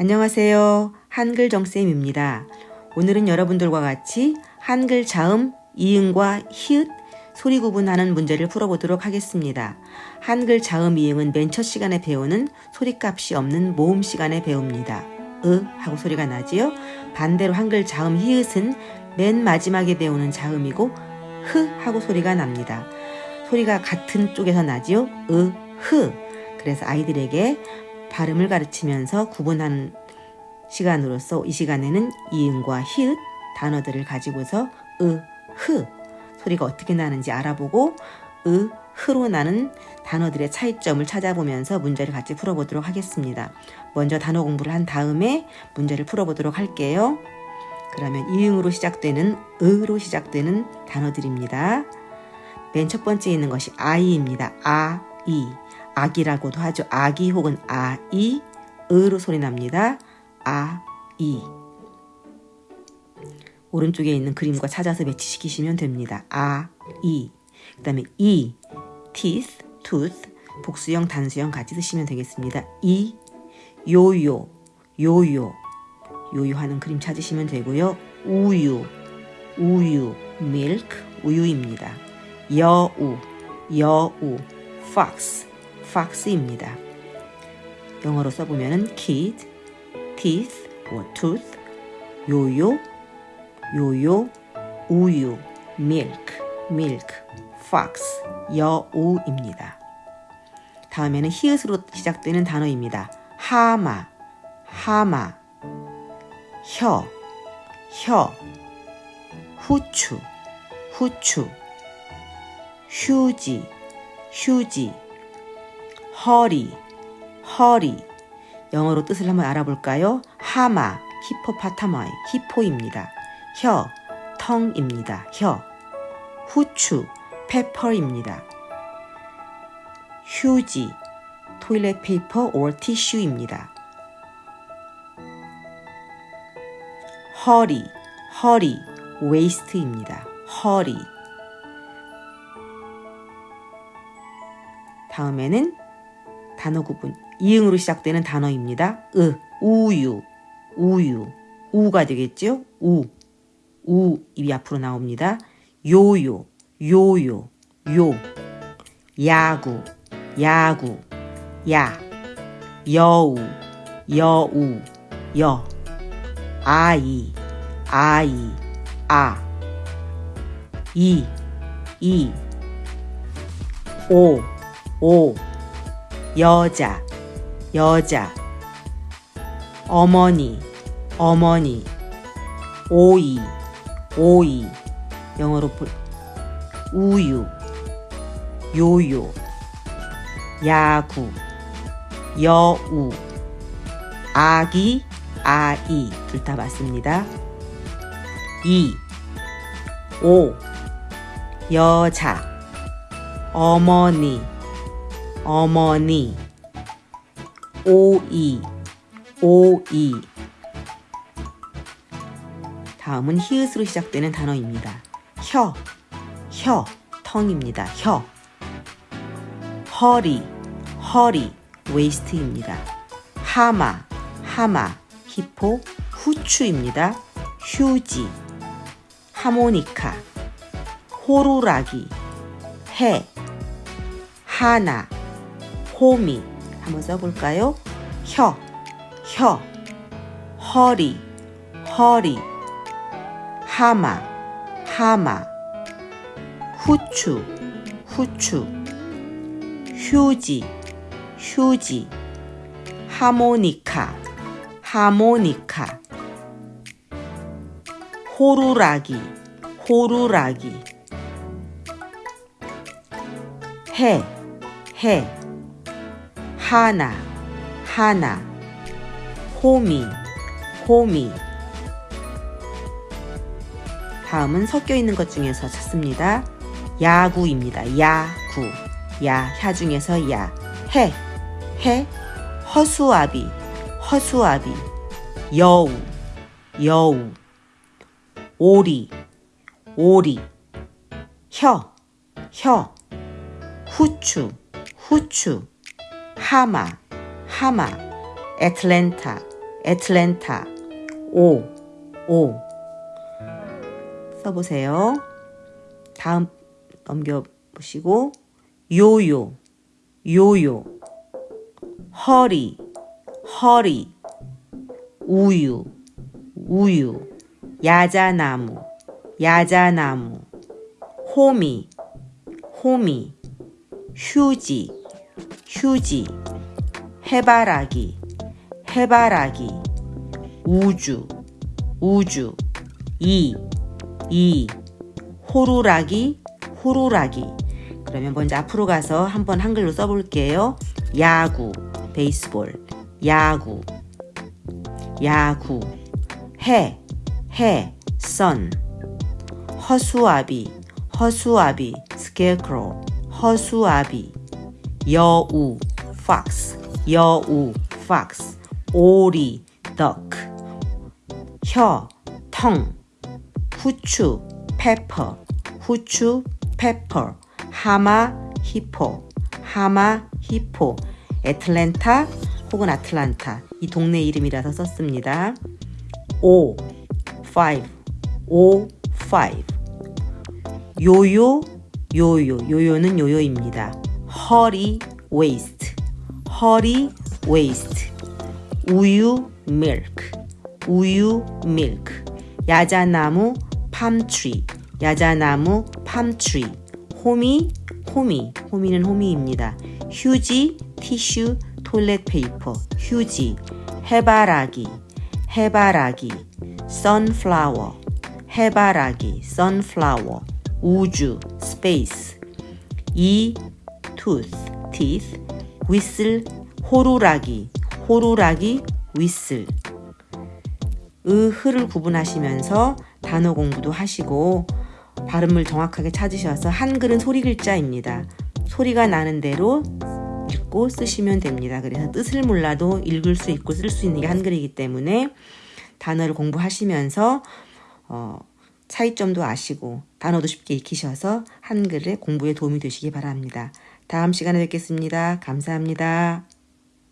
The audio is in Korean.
안녕하세요. 한글 정쌤입니다. 오늘은 여러분들과 같이 한글 자음, 이응과 히읗, 소리 구분하는 문제를 풀어보도록 하겠습니다. 한글 자음 이응은 맨 첫 시간에 배우는 소리값이 없는 모음 시간에 배웁니다. 으 하고 소리가 나지요. 반대로 한글 자음 히읗은 맨 마지막에 배우는 자음이고 흐 하고 소리가 납니다. 소리가 같은 쪽에서 나지요. 으, 흐. 그래서 아이들에게 발음을 가르치면서 구분하는 시간으로서 이 시간에는 이응과 히읗 단어들을 가지고서 으, 흐 소리가 어떻게 나는지 알아보고 으, 흐로 나는 단어들의 차이점을 찾아보면서 문제를 같이 풀어보도록 하겠습니다. 먼저 단어 공부를 한 다음에 문제를 풀어보도록 할게요. 그러면 이응으로 시작되는 으로 시작되는 단어들입니다. 맨 첫 번째 있는 것이 아이입니다. 아, 이. 악이라고도 하죠. 아기 혹은 아이, 으로 소리 납니다. 아, 이. 오른쪽에 있는 그림과 찾아서 매치시키시면 됩니다. 아, 이. 그 다음에 이, teeth, tooth, 복수형, 단수형 같이 쓰시면 되겠습니다. 이, 요요, 요요. 요요하는 그림 찾으시면 되고요. 우유, 우유, milk, 우유입니다. 여우, 여우, fox, fox입니다. 영어로 써보면은 kid, teeth or tooth, 요요, 요요, 우유, milk, milk, fox, 여우입니다. 다음에는 히읗으로 시작되는 단어입니다. 하마, 하마, 혀, 혀, 후추, 후추, 휴지, 휴지, 허리, 허리. 영어로 뜻을 한번 알아볼까요? 하마, hippopotami, hippo입니다. 혀, tongue입니다. 혀. 후추, pepper입니다. 휴지, 토일렛 페이퍼 or 티슈입니다. 허리, 허리, waist입니다. 허리. 다음에는 단어 구분. 이응으로 시작되는 단어입니다. 으, 우유, 우유, 우가 되겠죠? 우, 우 입이 앞으로 나옵니다. 요요, 요요, 요, 야구, 야구, 야, 여우, 여우, 여, 아이, 아이, 아, 이, 이, 오, 오, 여자, 여자, 어머니, 어머니, 오이, 오이, 영어로 볼, 우유, 요요, 야구, 여우, 아기, 아이, 둘 다 맞습니다. 이, 오, 여자, 어머니, 어머니. 오이. 오이. 다음은 히읗으로 시작되는 단어입니다. 혀, 혀, 텅입니다. 혀. 허리, 허리, 웨이스트입니다. 하마, 하마, 히포, 후추입니다. 휴지, 하모니카, 호루라기, 해, 하나, 호미. 한번 써볼까요? 혀, 혀, 허리, 허리, 하마, 하마, 후추, 후추, 휴지, 휴지, 하모니카, 하모니카, 호루라기, 호루라기, 해, 해, 하나, 하나, 호미, 호미. 다음은 섞여 있는 것 중에서 찾습니다. 야구입니다. 야구. 야, 야 중에서 야. 해, 해, 허수아비, 허수아비. 여우, 여우. 오리, 오리. 혀, 혀. 후추, 후추. 하마, 하마. 애틀랜타, 애틀랜타 오, 오. 써보세요. 다음 넘겨보시고 요요, 요요. 허리, 허리. 우유, 우유. 야자나무, 야자나무. 호미, 호미. 휴지, 휴지 해바라기, 해바라기 우주, 우주 이, 이 호루라기, 호루라기 그러면 먼저 앞으로 가서 한번 한글로 써볼게요. 야구, 베이스볼, 야구, 야구, 해, 해, 선, 허수아비, 허수아비, scarecrow, 허수아비, 여우, fox, 여우, fox, 오리, duck, 혀, 텅, 후추, pepper, 후추, pepper, 하마, 히포, 하마, 히포, 애틀랜타 혹은 아틀란타 이 동네 이름이라서 썼습니다. 오, five, 오, five. 요요, 요요, 요요는 요요입니다. 허리, waist, 허리, waist. 우유, milk, 우유, milk. 야자나무, tree, 야자나무, tree. 호미, 호미, 호미는 호미입니다. 휴지, tissue, toilet paper, 휴지, 해바라기, 해바라기, sunflower, 해바라기, sunflower, 우주, space, 이, tooth, teeth, whistle, 호루라기, 호루라기, whistle. 으흐를 구분하시면서 단어 공부도 하시고 발음을 정확하게 찾으셔서 한글은 소리 글자입니다. 소리가 나는 대로 읽고 쓰시면 됩니다. 그래서 뜻을 몰라도 읽을 수 있고 쓸 수 있는 게 한글이기 때문에 단어를 공부하시면서 어, 차이점도 아시고 단어도 쉽게 익히셔서 한글의 공부에 도움이 되시기 바랍니다. 다음 시간에 뵙겠습니다. 감사합니다.